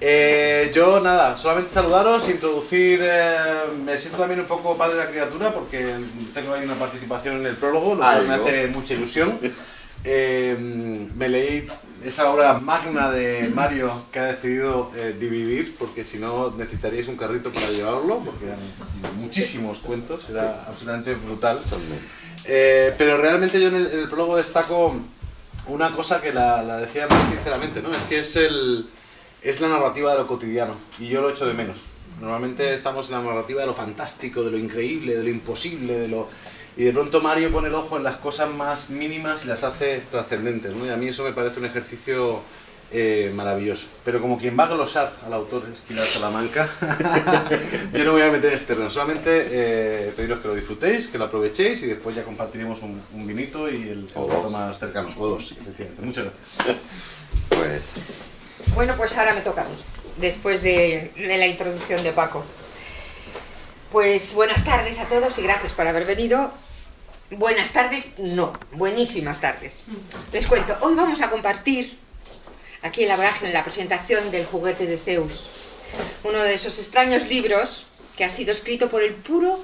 Eh, yo nada, solamente saludaros, introducir, eh, me siento también un poco padre de la criatura porque tengo ahí una participación en el prólogo, lo cual me Algo. hace mucha ilusión. Eh, me leí esa obra magna de Mario que ha decidido dividir porque si no necesitaríais un carrito para llevarlo porque eran muchísimos cuentos, era absolutamente brutal. Pero realmente yo en el, en el prólogo destaco una cosa que la, la decía muy sinceramente, ¿no? Es que es, el, es la narrativa de lo cotidiano y yo lo echo de menos. Normalmente estamos en la narrativa de lo fantástico, de lo increíble, de lo imposible, de lo... Y de pronto Mario pone el ojo en las cosas más mínimas y las hace trascendentes, ¿no? Y a mí eso me parece un ejercicio eh, maravilloso. Pero como quien va a glosar al autor Esquilar Salamanca, yo no voy a meter este terreno. Solamente eh, pediros que lo disfrutéis, que lo aprovechéis y después ya compartiremos un, un vinito y el, el O rato dos. más cercano. O dos, efectivamente. Muchas gracias. Pues Bueno, pues ahora me toca después de, la introducción de Paco. Pues buenas tardes a todos y gracias por haber venido. Buenas tardes, no, buenísimas tardes. Les cuento, hoy vamos a compartir aquí en la vorágine la presentación del juguete de Zeus, uno de esos extraños libros que ha sido escrito por el puro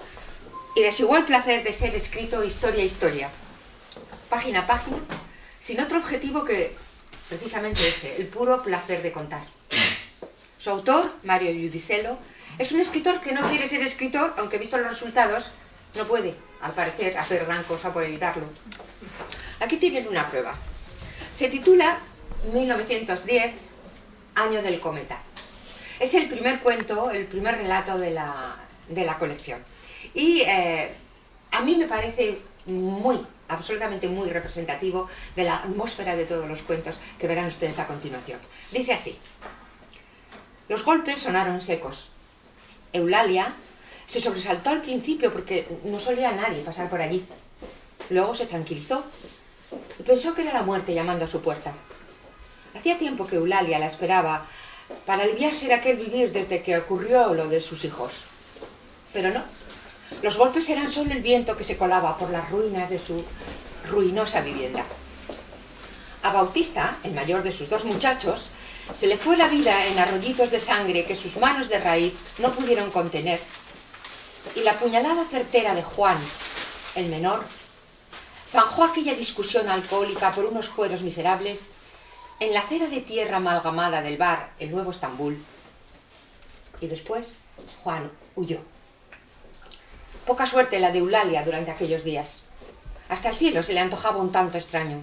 y desigual placer de ser escrito historia a historia, página a página, sin otro objetivo que precisamente ese, el puro placer de contar. Su autor, Mario Giudicello, es un escritor que no quiere ser escritor, aunque visto los resultados, no puede, al parecer, hacer gran cosa por evitarlo. Aquí tienen una prueba. Se titula 1910, Año del Cometa. Es el primer cuento, el primer relato de la, de la colección. Y eh, a mí me parece muy, absolutamente muy representativo de la atmósfera de todos los cuentos que verán ustedes a continuación. Dice así. Los golpes sonaron secos. Eulalia se sobresaltó al principio porque no solía nadie pasar por allí. Luego se tranquilizó y pensó que era la muerte llamando a su puerta. Hacía tiempo que Eulalia la esperaba para aliviarse de aquel vivir desde que ocurrió lo de sus hijos. Pero no. Los golpes eran solo el viento que se colaba por las ruinas de su ruinosa vivienda. A Bautista, el mayor de sus dos muchachos, se le fue la vida en arroyitos de sangre que sus manos de raíz no pudieron contener. Y la puñalada certera de Juan, el menor, zanjó aquella discusión alcohólica por unos cueros miserables en la acera de tierra amalgamada del bar El Nuevo Estambul. Y después Juan huyó. Poca suerte la de Eulalia durante aquellos días. Hasta el cielo se le antojaba un tanto extraño.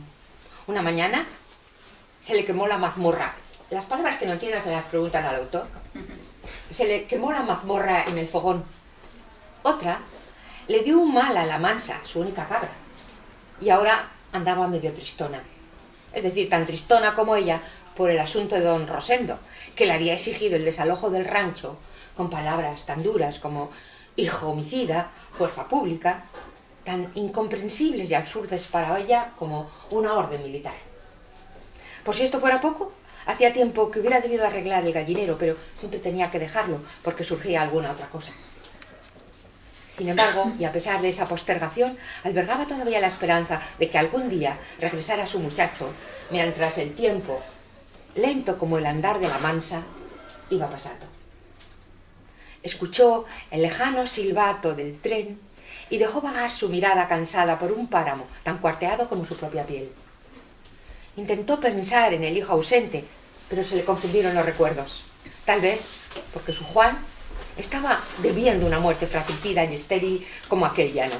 Una mañana se le quemó la mazmorra. Las palabras que no entiendan se las preguntan al autor. Se le quemó la mazmorra en el fogón. Otra le dio un mal a la mansa, su única cabra. Y ahora andaba medio tristona. Es decir, tan tristona como ella por el asunto de don Rosendo, que le había exigido el desalojo del rancho con palabras tan duras como hijo homicida, fuerza pública, tan incomprensibles y absurdas para ella como una orden militar. Por si esto fuera poco, hacía tiempo que hubiera debido arreglar el gallinero, pero siempre tenía que dejarlo porque surgía alguna otra cosa. Sin embargo, y a pesar de esa postergación, albergaba todavía la esperanza de que algún día regresara su muchacho, mientras el tiempo, lento como el andar de la mansa, iba pasando. Escuchó el lejano silbato del tren y dejó vagar su mirada cansada por un páramo tan cuarteado como su propia piel. Intentó pensar en el hijo ausente, pero se le confundieron los recuerdos. Tal vez porque su Juan estaba debiendo una muerte fratricida y estéril como aquel llano.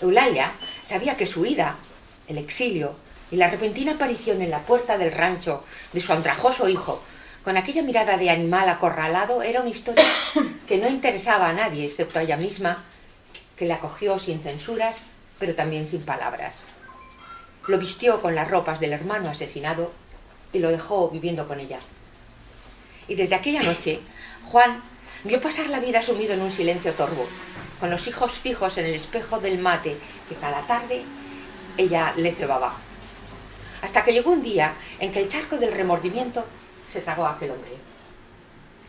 Eulalia sabía que su ida, el exilio y la repentina aparición en la puerta del rancho de su andrajoso hijo, con aquella mirada de animal acorralado, era una historia que no interesaba a nadie, excepto a ella misma, que la acogió sin censuras, pero también sin palabras. Lo vistió con las ropas del hermano asesinado y lo dejó viviendo con ella. Y desde aquella noche, Juan vio pasar la vida sumido en un silencio torvo, con los hijos fijos en el espejo del mate que cada tarde ella le cebaba. Hasta que llegó un día en que el charco del remordimiento se tragó a aquel hombre.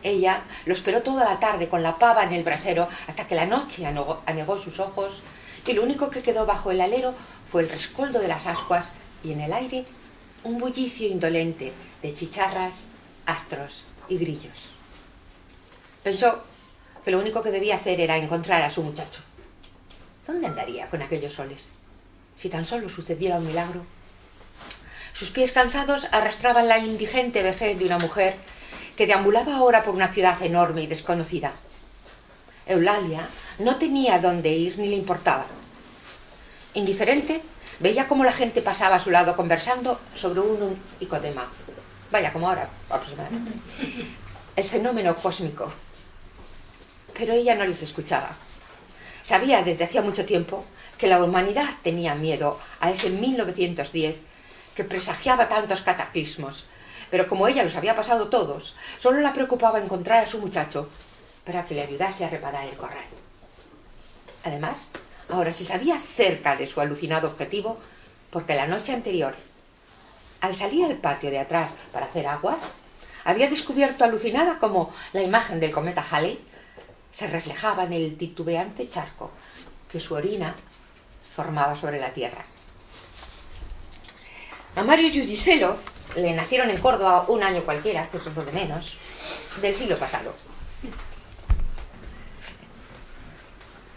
Ella lo esperó toda la tarde con la pava en el brasero hasta que la noche anegó, sus ojos y lo único que quedó bajo el alero fue el rescoldo de las ascuas y en el aire un bullicio indolente de chicharras, astros y grillos. Pensó que lo único que debía hacer era encontrar a su muchacho. ¿Dónde andaría con aquellos soles? Si tan solo sucediera un milagro. Sus pies cansados arrastraban la indigente vejez de una mujer que deambulaba ahora por una ciudad enorme y desconocida. Eulalia no tenía dónde ir ni le importaba. Indiferente, veía cómo la gente pasaba a su lado conversando sobre un icodema. Vaya, como ahora, aproximadamente. El fenómeno cósmico. Pero ella no les escuchaba. Sabía desde hacía mucho tiempo que la humanidad tenía miedo a ese 1910 que presagiaba tantos cataclismos. Pero como ella los había pasado todos, solo la preocupaba encontrar a su muchacho para que le ayudase a reparar el corral. Además, ahora se sabía cerca de su alucinado objetivo porque la noche anterior, al salir al patio de atrás para hacer aguas, había descubierto alucinada como la imagen del cometa Halley se reflejaba en el titubeante charco que su orina formaba sobre la tierra. A Mario Giudicelo le nacieron en Córdoba un año cualquiera, que eso es lo de menos, del siglo pasado.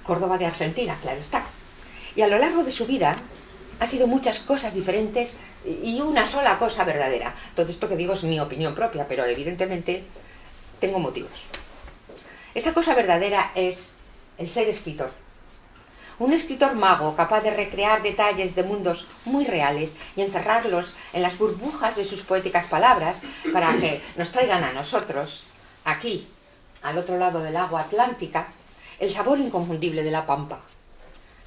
Córdoba de Argentina, claro está. Y a lo largo de su vida ha sido muchas cosas diferentes y una sola cosa verdadera. Todo esto que digo es mi opinión propia, pero evidentemente tengo motivos. Esa cosa verdadera es el ser escritor. Un escritor mago capaz de recrear detalles de mundos muy reales y encerrarlos en las burbujas de sus poéticas palabras para que nos traigan a nosotros, aquí, al otro lado del agua atlántica, el sabor inconfundible de la pampa.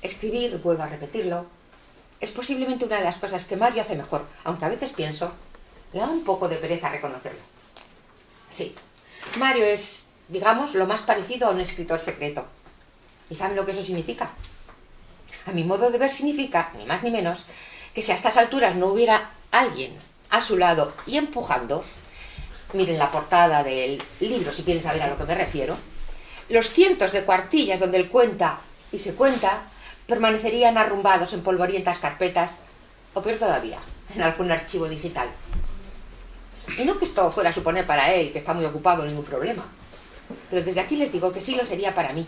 Escribir, vuelvo a repetirlo, es posiblemente una de las cosas que Mario hace mejor, aunque a veces pienso, le da un poco de pereza reconocerlo. Sí, Mario es digamos, lo más parecido a un escritor secreto. ¿Y saben lo que eso significa? A mi modo de ver significa, ni más ni menos, que si a estas alturas no hubiera alguien a su lado y empujando, miren la portada del libro si quieren saber a lo que me refiero, los cientos de cuartillas donde él cuenta y se cuenta permanecerían arrumbados en polvorientas carpetas, o peor todavía, en algún archivo digital. Y no que esto fuera a suponer para él, que está muy ocupado, ningún problema. Pero desde aquí les digo que sí lo sería para mí,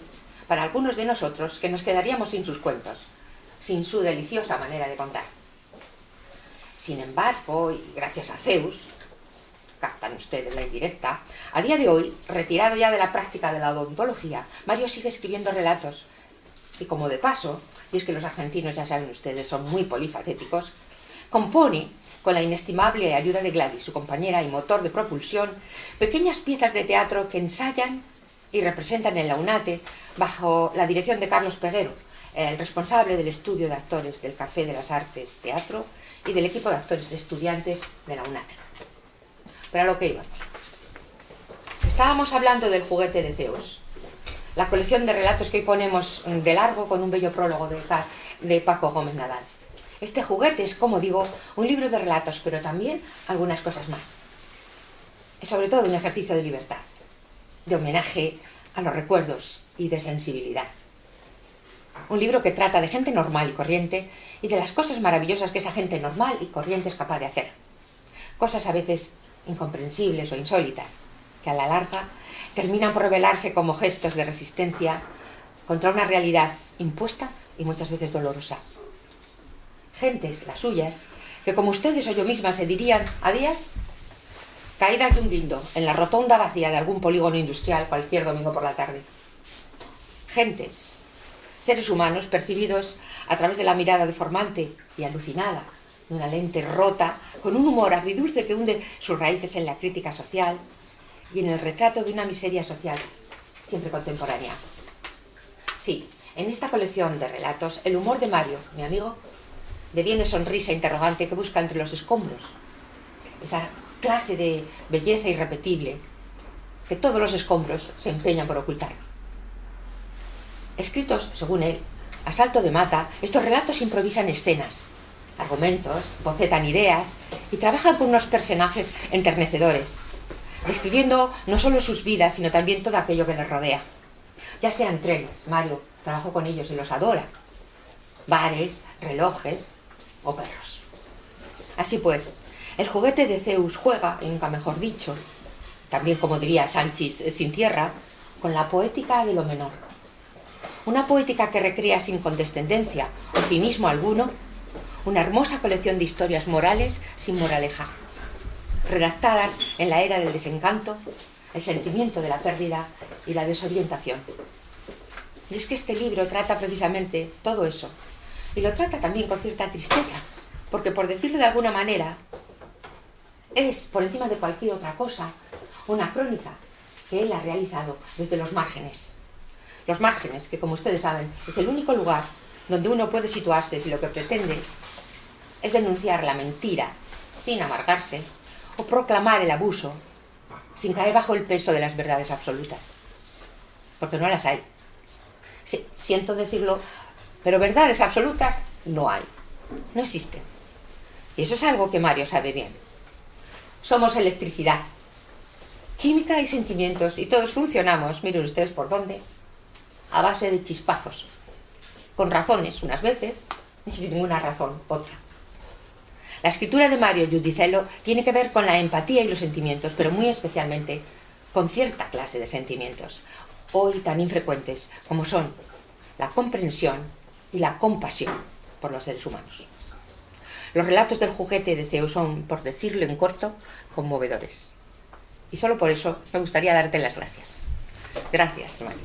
para algunos de nosotros que nos quedaríamos sin sus cuentos, sin su deliciosa manera de contar. Sin embargo, y gracias a Zeus, captan ustedes la indirecta, a día de hoy, retirado ya de la práctica de la odontología, Mario sigue escribiendo relatos. Y como de paso, y es que los argentinos, ya saben ustedes, son muy polifacéticos, compone con la inestimable ayuda de Gladys, su compañera y motor de propulsión, pequeñas piezas de teatro que ensayan y representan en la UNATE bajo la dirección de Carlos Peguero, el responsable del estudio de actores del Café de las Artes Teatro y del equipo de actores de estudiantes de la UNATE. Pero a lo que íbamos. Estábamos hablando del juguete de Zeus, la colección de relatos que hoy ponemos de largo con un bello prólogo de, de Paco Gómez Nadal. Este juguete es, como digo, un libro de relatos, pero también algunas cosas más. Es sobre todo un ejercicio de libertad, de homenaje a los recuerdos y de sensibilidad. Un libro que trata de gente normal y corriente y de las cosas maravillosas que esa gente normal y corriente es capaz de hacer. Cosas a veces incomprensibles o insólitas, que a la larga terminan por revelarse como gestos de resistencia contra una realidad impuesta y muchas veces dolorosa gentes, las suyas, que como ustedes o yo misma se dirían a días, caídas de un guindo en la rotonda vacía de algún polígono industrial cualquier domingo por la tarde. Gentes, seres humanos percibidos a través de la mirada deformante y alucinada de una lente rota, con un humor agridulce que hunde sus raíces en la crítica social y en el retrato de una miseria social, siempre contemporánea. Sí, en esta colección de relatos, el humor de Mario, mi amigo, deviene sonrisa interrogante que busca entre los escombros. Esa clase de belleza irrepetible que todos los escombros se empeñan por ocultar. Escritos, según él, a salto de mata, estos relatos improvisan escenas, argumentos, bocetan ideas y trabajan con unos personajes enternecedores, describiendo no solo sus vidas, sino también todo aquello que les rodea. Ya sean trenes, Mario trabajó con ellos y los adora, bares, relojes, o perros. Así pues, el juguete de Zeus juega, y nunca mejor dicho, también como diría Sánchez eh, sin tierra, con la poética de lo menor. Una poética que recrea sin condescendencia o cinismo alguno una hermosa colección de historias morales sin moraleja, redactadas en la era del desencanto, el sentimiento de la pérdida y la desorientación. Y es que este libro trata precisamente todo eso, y lo trata también con cierta tristeza, porque por decirlo de alguna manera, es, por encima de cualquier otra cosa, una crónica que él ha realizado desde los márgenes. Los márgenes, que como ustedes saben, es el único lugar donde uno puede situarse si lo que pretende es denunciar la mentira sin amargarse o proclamar el abuso sin caer bajo el peso de las verdades absolutas. Porque no las hay. Sí, siento decirlo, pero verdades absolutas no hay. No existen. Y eso es algo que Mario sabe bien. Somos electricidad, química y sentimientos, y todos funcionamos, miren ustedes por dónde, a base de chispazos, con razones unas veces y sin ninguna razón otra. La escritura de Mario Giudicello tiene que ver con la empatía y los sentimientos, pero muy especialmente con cierta clase de sentimientos, hoy tan infrecuentes como son la comprensión y la compasión por los seres humanos. Los relatos del juguete de Zeus son, por decirlo en corto, conmovedores. Y solo por eso me gustaría darte las gracias. Gracias, Mario.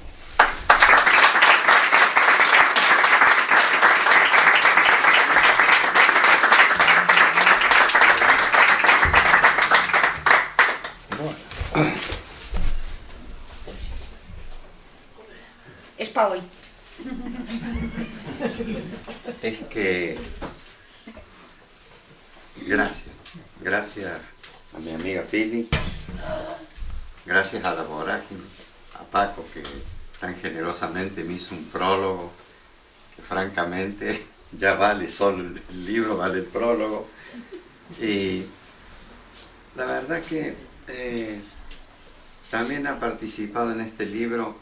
Es para hoy. Es que... Gracias. Gracias a mi amiga Pili. Gracias a la Vorágine, a Paco que tan generosamente me hizo un prólogo que francamente ya vale solo el libro, vale el prólogo. Y la verdad que eh, también ha participado en este libro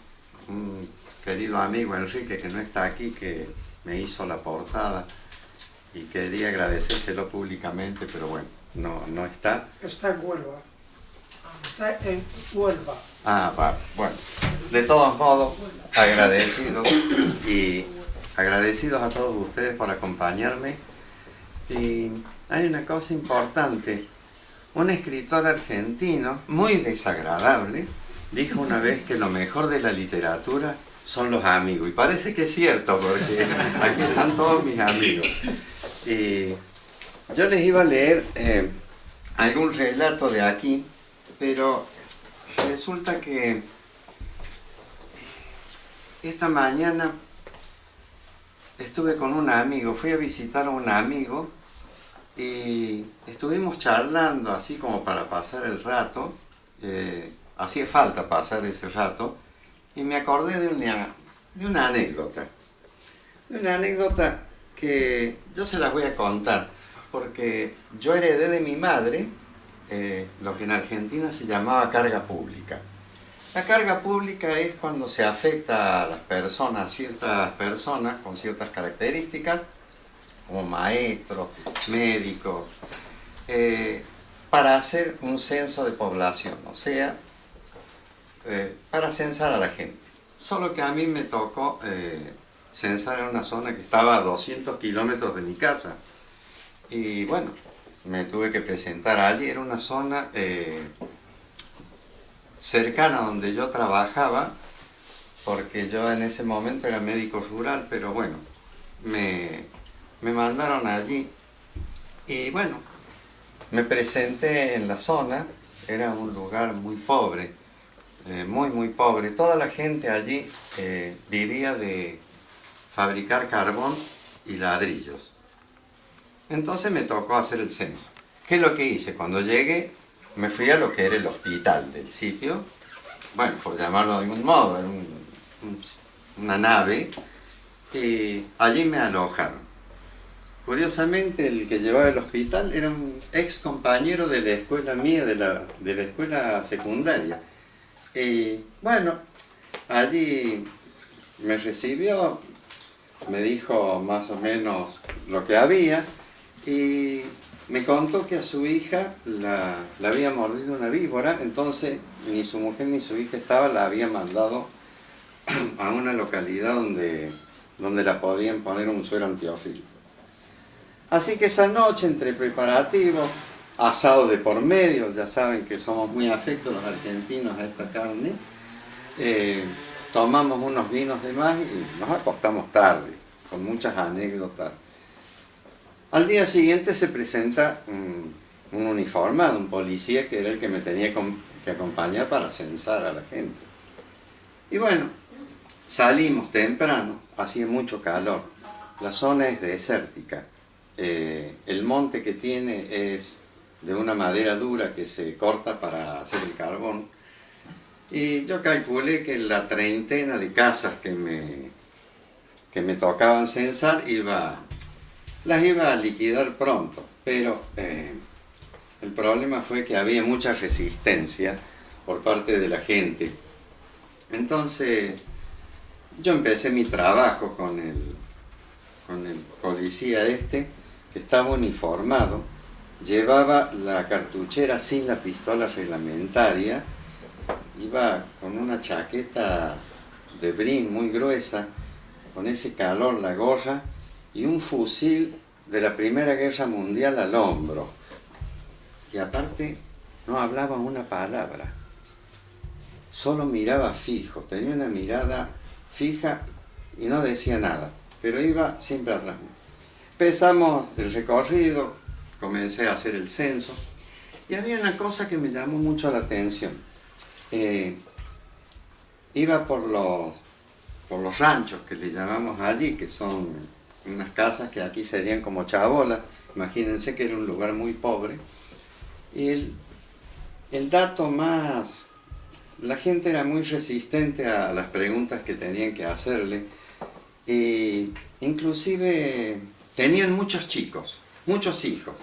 un querido amigo Enrique, que no está aquí, que me hizo la portada y quería agradecérselo públicamente, pero bueno, no, no está. Está en Huelva. Está en Huelva. Ah, vale. Bueno, de todos modos, agradecidos y agradecidos a todos ustedes por acompañarme. Y hay una cosa importante un escritor argentino muy desagradable dijo una vez que lo mejor de la literatura son los amigos. Y parece que es cierto, porque aquí están todos mis amigos. Y yo les iba a leer eh, algún relato de aquí, pero resulta que esta mañana estuve con un amigo, fui a visitar a un amigo y estuvimos charlando así como para pasar el rato, eh, hacía falta pasar ese rato, y me acordé de una, de una anécdota. De una anécdota que yo se las voy a contar, porque yo heredé de mi madre eh, lo que en Argentina se llamaba carga pública. La carga pública es cuando se afecta a las personas, ciertas personas con ciertas características, como maestros, médicos, eh, para hacer un censo de población, o sea, eh, para censar a la gente. Solo que a mí me tocó eh, censar en una zona que estaba a 200 kilómetros de mi casa. Y bueno, me tuve que presentar allí, era una zona cercana a donde yo trabajaba, porque yo en ese momento era médico rural, pero bueno, me, me mandaron allí y bueno, me presenté en la zona, era un lugar muy pobre, eh, muy muy pobre. Toda la gente allí eh, vivía de fabricar carbón y ladrillos. Entonces me tocó hacer el censo. ¿Qué es lo que hice? Cuando llegué me fui a lo que era el hospital del sitio, bueno, por llamarlo de algún modo, era una nave, y allí me alojaron. Curiosamente, el que llevaba el hospital era un ex compañero de la escuela mía, de la, de la escuela secundaria. Y bueno, allí me recibió, me dijo más o menos lo que había y me contó que a su hija la, había mordido una víbora, entonces ni su mujer ni su hija estaba, la había mandado a una localidad donde, donde la podían poner un suero antiofílico. Así que esa noche, entre preparativos, asado de por medio, ya saben que somos muy afectos los argentinos a esta carne, eh, tomamos unos vinos de más y nos acostamos tarde, con muchas anécdotas. Al día siguiente se presenta un, un uniformado, un policía que era el que me tenía que acompañar para censar a la gente. Y bueno, salimos temprano, hacía mucho calor, la zona es desértica, eh, el monte que tiene es de una madera dura que se corta para hacer el carbón, y yo calculé que la treintena de casas que me, que me tocaban censar iba, las iba a liquidar pronto, pero eh, el problema fue que había mucha resistencia por parte de la gente. Entonces yo empecé mi trabajo con el, con el policía este, que estaba uniformado, llevaba la cartuchera sin la pistola reglamentaria, iba con una chaqueta de brin muy gruesa, con ese calor, la gorra, y un fusil de la Primera Guerra Mundial al hombro. Y aparte no hablaba una palabra, solo miraba fijo, tenía una mirada fija y no decía nada, pero iba siempre atrás. Empezamos el recorrido, comencé a hacer el censo, y había una cosa que me llamó mucho la atención. Eh, iba por los, por los ranchos que le llamamos allí, que son unas casas que aquí serían como chabolas, imagínense que era un lugar muy pobre, y el, el dato más, la gente era muy resistente a las preguntas que tenían que hacerle, e inclusive tenían muchos chicos, muchos hijos,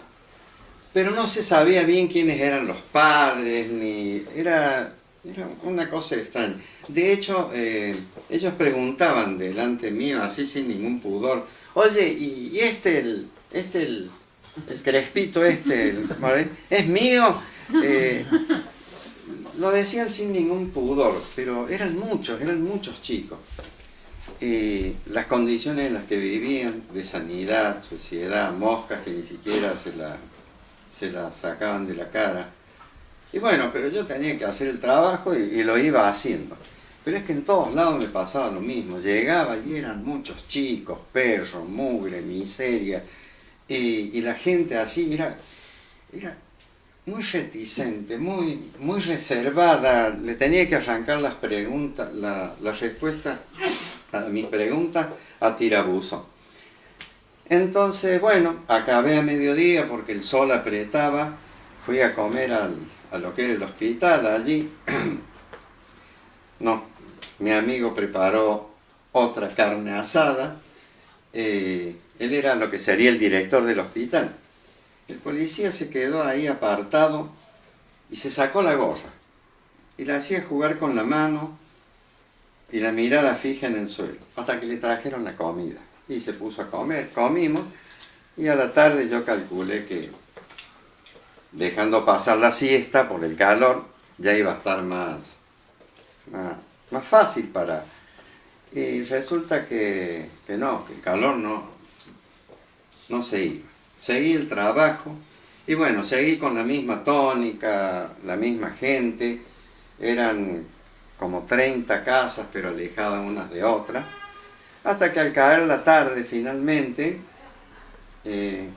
pero no se sabía bien quiénes eran los padres, ni era era una cosa extraña. De hecho, eh, ellos preguntaban delante mío, así sin ningún pudor, oye, ¿y, este, el, este el, crespito este, es mío? Eh, lo decían sin ningún pudor, pero eran muchos, eran muchos chicos. Las condiciones en las que vivían, de sanidad, suciedad, moscas que ni siquiera se la, se la sacaban de la cara, y bueno, pero yo tenía que hacer el trabajo y, lo iba haciendo. Pero es que en todos lados me pasaba lo mismo. Llegaba y eran muchos chicos, perros, mugre, miseria. Y, la gente así era, era muy reticente, muy, muy reservada. Le tenía que arrancar las preguntas, la, respuesta a mis preguntas a tirabuzo. Entonces, bueno, acabé a mediodía porque el sol apretaba. Fui a comer al, a lo que era el hospital allí. no, mi amigo preparó otra carne asada. Eh, él era lo que sería el director del hospital. El policía se quedó ahí apartado y se sacó la gorra. Y le hacía jugar con la mano y la mirada fija en el suelo, hasta que le trajeron la comida. Y se puso a comer, comimos, y a la tarde yo calculé que dejando pasar la siesta por el calor, ya iba a estar más, más, fácil para... Y resulta que, no, que el calor no, no se iba. Seguí el trabajo y bueno, seguí con la misma tónica, la misma gente. Eran como 30 casas, pero alejadas unas de otras. Hasta que al caer la tarde finalmente, eh,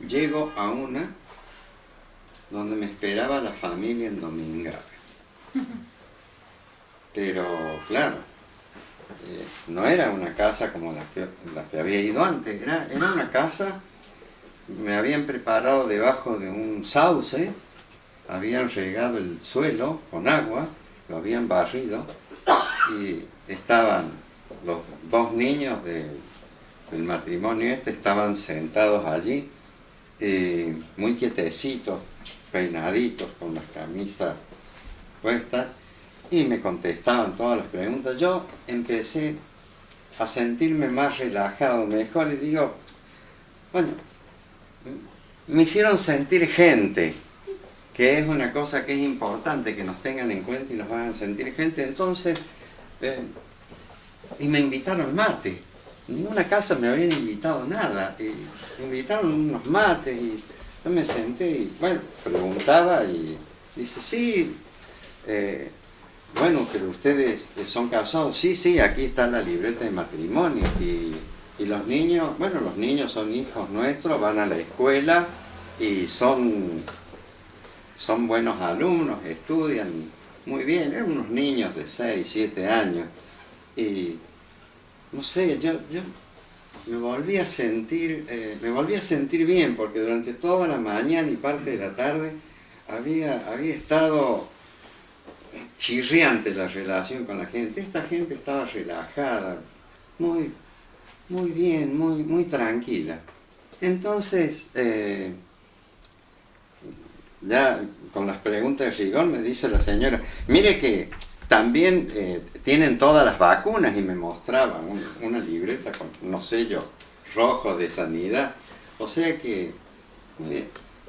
llego a una donde me esperaba la familia en Domingave. Pero, claro, eh, no era una casa como la que, que había ido antes, era, era, una casa, me habían preparado debajo de un sauce, habían regado el suelo con agua, lo habían barrido y estaban los dos niños del matrimonio este, estaban sentados allí, muy quietecitos, peinaditos, con las camisas puestas, y me contestaban todas las preguntas. Yo empecé a sentirme más relajado, mejor, y digo, bueno, me hicieron sentir gente, que es una cosa que es importante, que nos tengan en cuenta y nos hagan sentir gente. Entonces, eh, y me invitaron mate. Ninguna casa me habían invitado nada. Y me invitaron unos mates y yo me senté y, bueno, preguntaba y dice, sí, eh, bueno, pero ustedes son casados. Sí, sí, aquí está la libreta de matrimonio. Y, y los niños, bueno, los niños son hijos nuestros, van a la escuela y son, son buenos alumnos, estudian muy bien. Eran unos niños de 6, 7 años. Y, no sé, yo, yo me volví a sentir, eh, me volví a sentir bien, porque durante toda la mañana y parte de la tarde había, había estado chirriante la relación con la gente. Esta gente estaba relajada, muy, muy bien, muy, muy tranquila. Entonces, eh, ya con las preguntas de rigor me dice la señora, mire que también eh, tienen todas las vacunas y me mostraba una libreta con unos sellos rojos de sanidad. O sea que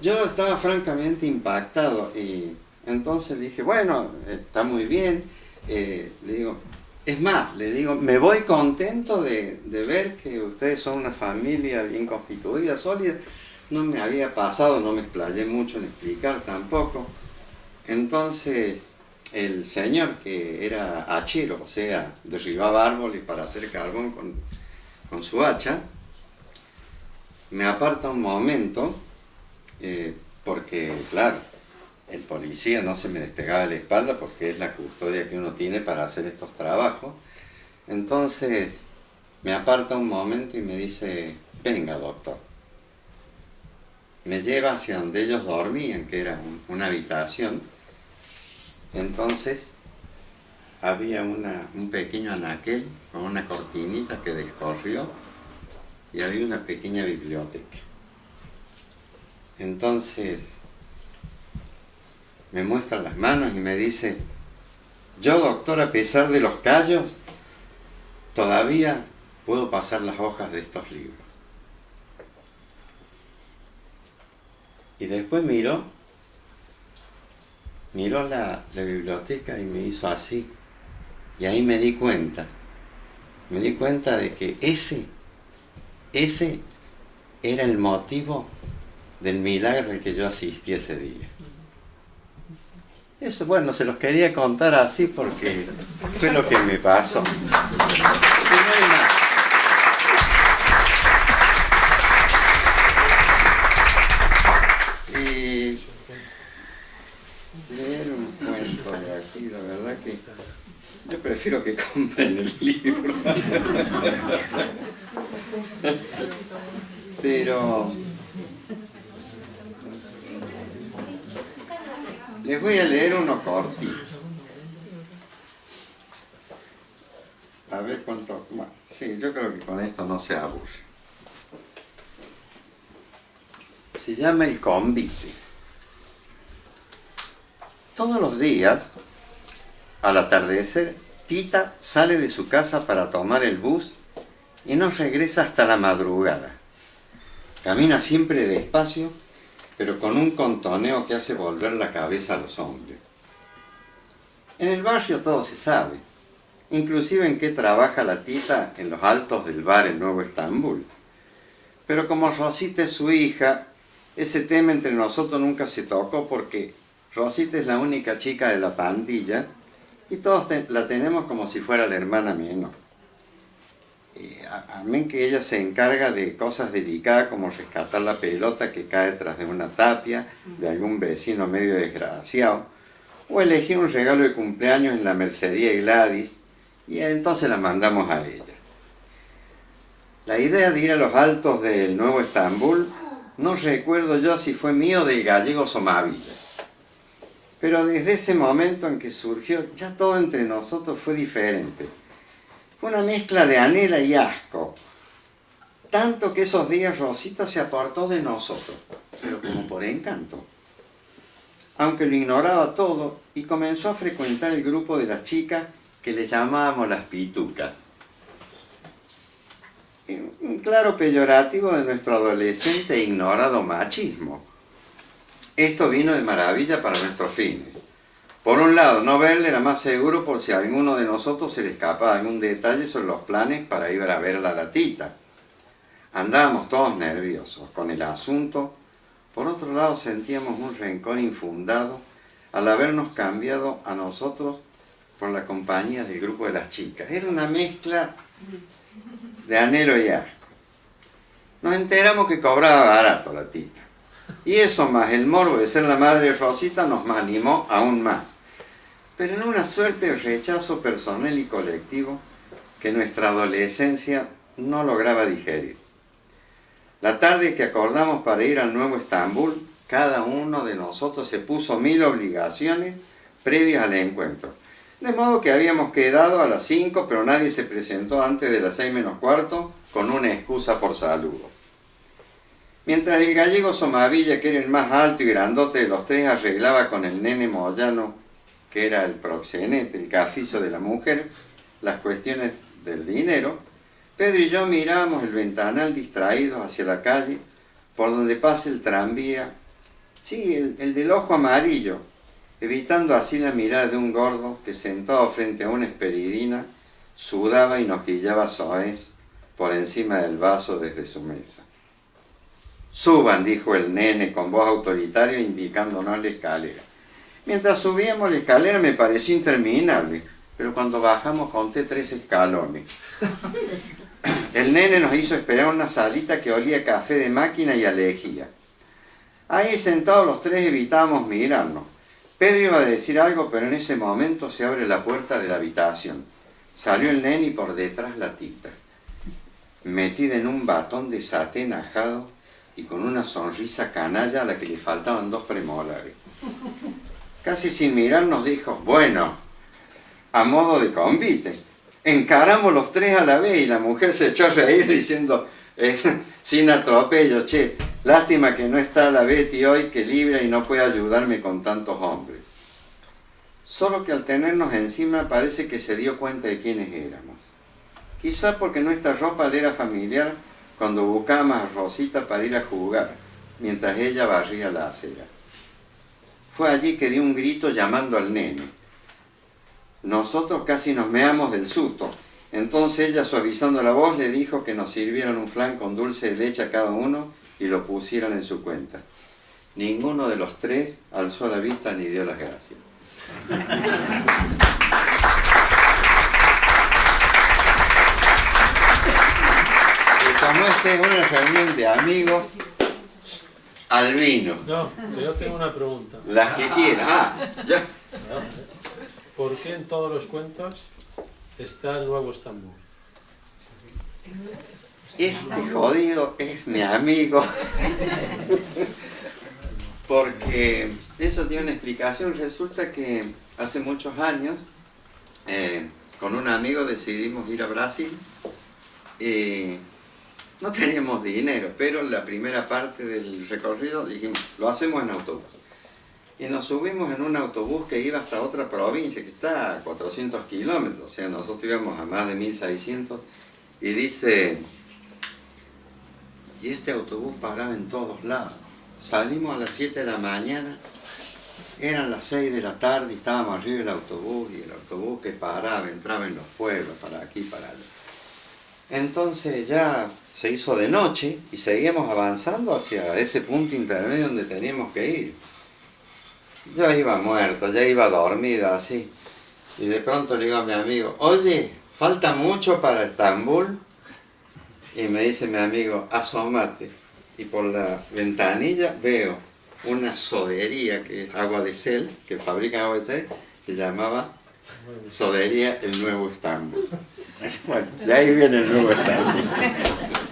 yo estaba francamente impactado y entonces dije, bueno, está muy bien. Eh, le digo, es más, le digo, me voy contento de, de, ver que ustedes son una familia bien constituida, sólida. No me había pasado, no me explayé mucho en explicar tampoco. Entonces, el señor que era hachero, o sea, derribaba árboles para hacer carbón con, con su hacha, me aparta un momento, eh, porque, claro, el policía no se me despegaba de la espalda porque es la custodia que uno tiene para hacer estos trabajos. Entonces me aparta un momento y me dice, venga doctor. Me lleva hacia donde ellos dormían, que era una habitación. Entonces había un pequeño anaquel con una cortinita que descorrió y había una pequeña biblioteca. Entonces me muestra las manos y me dice, yo doctor, a pesar de los callos, todavía puedo pasar las hojas de estos libros. Y después miró, miró la, biblioteca y me hizo así. Y ahí me di cuenta, me di cuenta de que ese, ese era el motivo del milagro al que yo asistí ese día. Eso, bueno, se los quería contar así porque fue lo que me pasó leer un cuento de aquí, la verdad que yo prefiero que compren el libro. Pero Les voy a leer uno cortito. A ver cuánto... sí, yo creo que con esto no se aburre. Se llama El Convite. Todos los días, al atardecer, Tita sale de su casa para tomar el bus y no regresa hasta la madrugada. Camina siempre despacio pero con un contoneo que hace volver la cabeza a los hombres. En el barrio todo se sabe, inclusive en qué trabaja la tita en los altos del bar en Nuevo Estambul. Pero como Rosita es su hija, ese tema entre nosotros nunca se tocó porque Rosita es la única chica de la pandilla y todos la tenemos como si fuera la hermana menor. Eh, a, mí que ella se encarga de cosas delicadas como rescatar la pelota que cae tras de una tapia de algún vecino medio desgraciado, o elegir un regalo de cumpleaños en la Mercería Gladys, y entonces la mandamos a ella. La idea de ir a los altos del Nuevo Estambul, no recuerdo yo si fue mío del gallego Somavilla. Pero desde ese momento en que surgió, ya todo entre nosotros fue diferente una mezcla de anhela y asco. Tanto que esos días Rosita se apartó de nosotros, pero como por encanto. Aunque lo ignoraba todo y comenzó a frecuentar el grupo de las chicas que le llamábamos las pitucas. un claro peyorativo de nuestro adolescente e ignorado machismo. Esto vino de maravilla para nuestros fines. Por un lado, no verle era más seguro por si a alguno de nosotros se le escapaba algún detalle sobre los planes para ir a ver a la latita. Andábamos todos nerviosos con el asunto. Por otro lado, sentíamos un rencor infundado al habernos cambiado a nosotros por la compañía del grupo de las chicas. Era una mezcla de anhelo y asco. Nos enteramos que cobraba barato la tita. Y eso más el morbo de ser la madre Rosita nos animó aún más. Pero en una suerte de rechazo personal y colectivo que nuestra adolescencia no lograba digerir. La tarde que acordamos para ir al nuevo Estambul, cada uno de nosotros se puso mil obligaciones previas al encuentro de modo que habíamos quedado a las 5, pero nadie se presentó antes de las 6 menos cuarto con una excusa por saludo. Mientras el gallego Somavilla, que era el más alto y grandote de los tres, arreglaba con el nene Moyano, que era el proxenete, el cafizo de la mujer, las cuestiones del dinero, Pedro y yo mirábamos el ventanal distraídos hacia la calle, por donde pasa el tranvía, sí, el, el del ojo amarillo, evitando así la mirada de un gordo que sentado frente a una esperidina sudaba y noquillaba soez por encima del vaso desde su mesa. Suban, dijo el nene con voz autoritaria indicándonos la escalera. Mientras subíamos la escalera me pareció interminable, pero cuando bajamos conté tres escalones. El nene nos hizo esperar una salita que olía a café de máquina y a lejía. Ahí sentados los tres evitábamos mirarnos. Pedro iba a decir algo, pero en ese momento se abre la puerta de la habitación. Salió el nene y por detrás la tita, metida en un batón de satén ajado y con una sonrisa canalla a la que le faltaban dos premolares. Casi sin mirar nos dijo, bueno, a modo de convite. Encaramos los tres a la vez y la mujer se echó a reír diciendo, eh, sin atropello, che, lástima que no está la Betty hoy que libra y no puede ayudarme con tantos hombres. Solo que al tenernos encima parece que se dio cuenta de quiénes éramos. Quizá porque nuestra ropa le era familiar cuando buscábamos a Rosita para ir a jugar, mientras ella barría la acera. Fue allí que dio un grito llamando al nene. Nosotros casi nos meamos del susto, entonces ella, suavizando la voz, le dijo que nos sirvieran un flan con dulce de leche a cada uno y lo pusieran en su cuenta. Ninguno de los tres alzó la vista ni dio las gracias. como esta es una reunión de amigos, al vino. No, yo tengo una pregunta. Las que quieran. Ah, ya. ¿Por qué en todos los cuentos está el nuevo Estambul? Este jodido es mi amigo. Porque eso tiene una explicación. Resulta que hace muchos años, eh, con un amigo decidimos ir a Brasil. Y no teníamos dinero, pero la primera parte del recorrido dijimos, lo hacemos en autobús. Y nos subimos en un autobús que iba hasta otra provincia, que está a 400 kilómetros, o sea, nosotros íbamos a más de 1600, y dice, y este autobús paraba en todos lados. Salimos a las 7 de la mañana, eran las 6 de la tarde y estábamos arriba del autobús, y el autobús que paraba, entraba en los pueblos, para aquí, para allá. Entonces ya se hizo de noche y seguíamos avanzando hacia ese punto intermedio donde teníamos que ir. Yo iba muerto, ya iba dormido así. Y de pronto le digo a mi amigo, oye, falta mucho para Estambul. Y me dice mi amigo, asómate. Y por la ventanilla veo una sodería que es agua de sel, que fabrica agua de sel, se llamaba Sodería El Nuevo Estambul. Bueno, de ahí viene el Nuevo Estambul.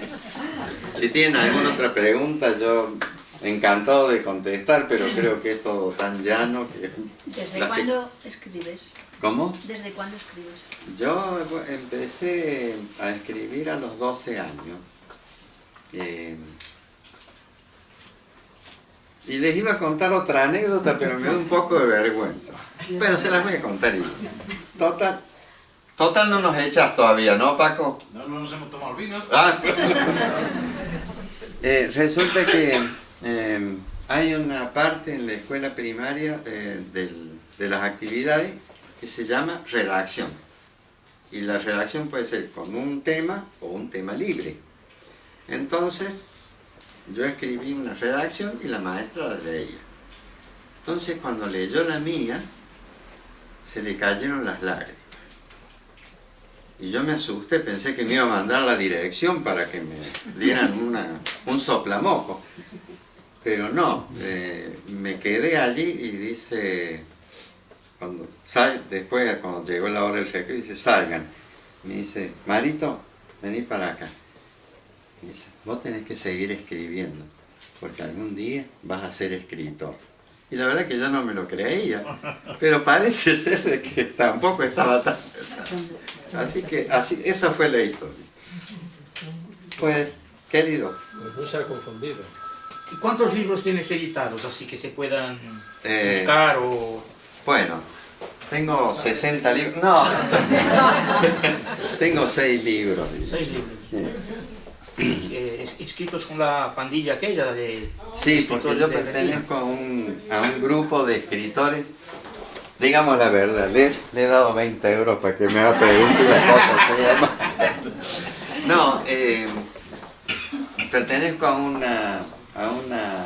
Si tienen alguna otra pregunta, yo encantado de contestar, pero creo que es todo tan llano que... ¿Desde cuándo escribes? ¿Cómo? ¿Desde cuándo escribes? Yo empecé a escribir a los 12 años. Eh, y les iba a contar otra anécdota, pero me da un poco de vergüenza. Pero se las voy a contar. Total, Total no nos echas todavía, ¿no, Paco? No, no nos hemos tomado el vino. Ah. Eh, resulta que eh, hay una parte en la escuela primaria eh, de las actividades que se llama redacción. Y la redacción puede ser con un tema o un tema libre. Entonces, yo escribí una redacción y la maestra la leía. Entonces, cuando leyó la mía, se le cayeron las lágrimas. Y yo me asusté, pensé que me iba a mandar la dirección para que me dieran una, un soplamoco. Pero no, eh, me quedé allí y dice, cuando sal, después cuando llegó la hora del recreo, dice, salgan. Me dice, Marito, vení para acá. Me dice, vos tenés que seguir escribiendo, porque algún día vas a ser escritor. Y la verdad que yo no me lo creía, pero parece ser que tampoco estaba tan... Así que así, esa fue la historia. Pues, querido, Pues no se ha confundido. ¿Y cuántos libros tienes editados así que se puedan Eh, buscar o...? bueno, tengo 60 libros. No, tengo 6 libros. Seis libros. Eh, es- escritos con la pandilla aquella de... Sí, porque yo de- pertenezco a un, a un grupo de escritores. Digamos la verdad, le, le he dado 20 euros para que me haga preguntas y las cosas se llama. No, eh, pertenezco a una, a una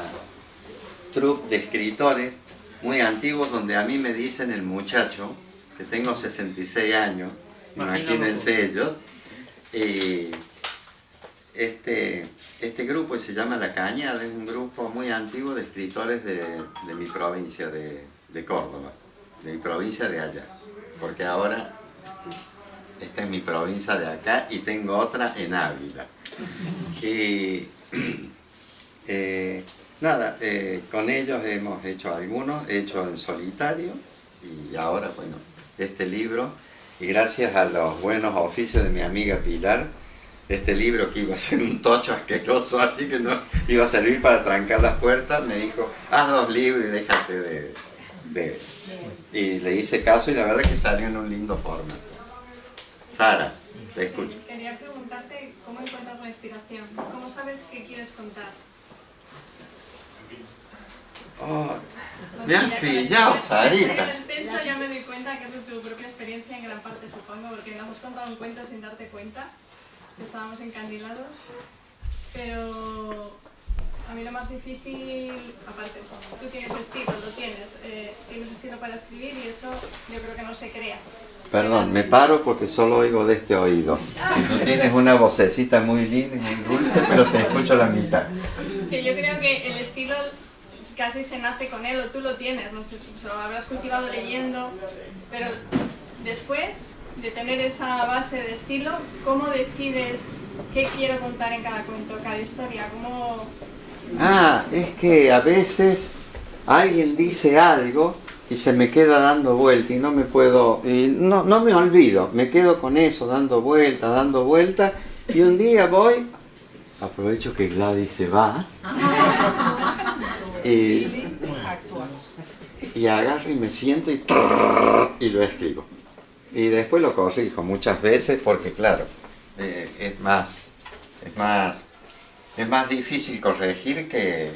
troupe de escritores muy antiguos donde a mí me dicen el muchacho, que tengo 66 años, imagínense ellos, y este, este grupo se llama La Cañada, es un grupo muy antiguo de escritores de, de mi provincia, de, de Córdoba, de mi provincia de allá, porque ahora esta es mi provincia de acá y tengo otra en Ávila. Y eh, nada, eh, con ellos hemos hecho algunos, he hecho en solitario y ahora, bueno, este libro, y gracias a los buenos oficios de mi amiga Pilar, este libro que iba a ser un tocho asqueroso, así que no iba a servir para trancar las puertas, me dijo, haz dos libros y déjate de... de- Y le hice caso y la verdad que salió en un lindo formato. Sara, te escucho. Quería preguntarte cómo encuentras la inspiración. ¿Cómo sabes qué quieres contar? Oh, me has pillado, En Sarita. el censo ya me doy cuenta que es de tu propia experiencia en gran parte, supongo, porque nos hemos contado un cuento sin darte cuenta, estábamos encandilados. Pero a mí lo más difícil, aparte, tú tienes estilo, lo tienes, eh, tienes estilo para escribir y eso yo creo que no se crea. Perdón, me paro porque solo oigo de este oído. Tú tienes una vocecita muy linda y muy dulce, pero te escucho la mitad. Que yo creo que el estilo casi se nace con él, o tú lo tienes, no sé, o sea, lo habrás cultivado leyendo, pero después de tener esa base de estilo, ¿cómo decides qué quiero contar en cada cuento, cada historia? ¿Cómo... Ah, es que a veces alguien dice algo y se me queda dando vuelta y no me puedo, y no, no me olvido, me quedo con eso, dando vuelta, dando vuelta, y un día voy, aprovecho que Gladys se va, y, y agarro y me siento y, y lo escribo. Y después lo corrijo muchas veces porque claro, eh, es más, es más, es más difícil corregir que,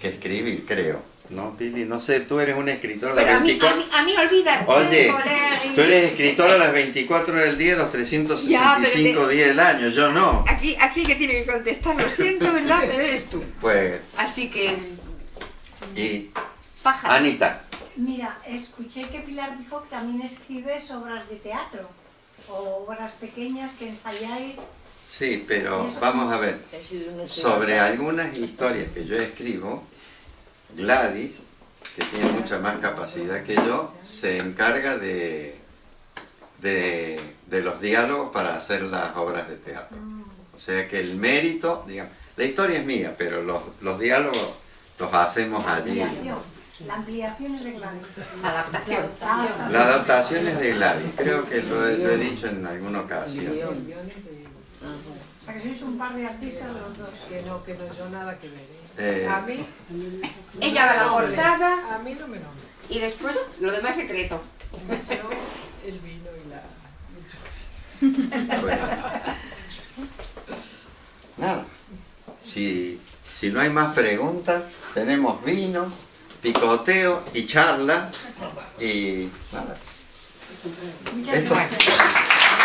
que escribir, creo. ¿No, Pili? No sé, tú eres una escritora a las a mí, 24... a mí, a mí olvídate, Oye, colegui. tú eres escritora a las 24 del día, los 365 días del año, yo no. Aquí, aquí el que tiene que contestar, lo siento, ¿verdad? Pero eres tú. Pues, Así que, y pájaro. Anita, Mira, escuché que Pilar dijo que también escribes obras de teatro o obras pequeñas que ensayáis. Sí, pero vamos a ver. Sobre algunas historias que yo escribo, Gladys, que tiene mucha más capacidad que yo, se encarga de, de, de los diálogos para hacer las obras de teatro. O sea que el mérito, digamos, la historia es mía, pero los, los diálogos los hacemos allí. La ampliación es de Gladys. Adaptación. Ah, La adaptación es de Gladys, creo que lo he, lo he dicho en alguna ocasión. O sea que sois un par de artistas los dos. Que no, que no, yo nada que ver. ¿eh? Eh. A mí... Ella da la portada... A mí no me. Y después lo demás secreto. El vino y la... Bueno. Nada. Si, si no hay más preguntas, tenemos vino, picoteo y charla. Y nada. Muchas gracias.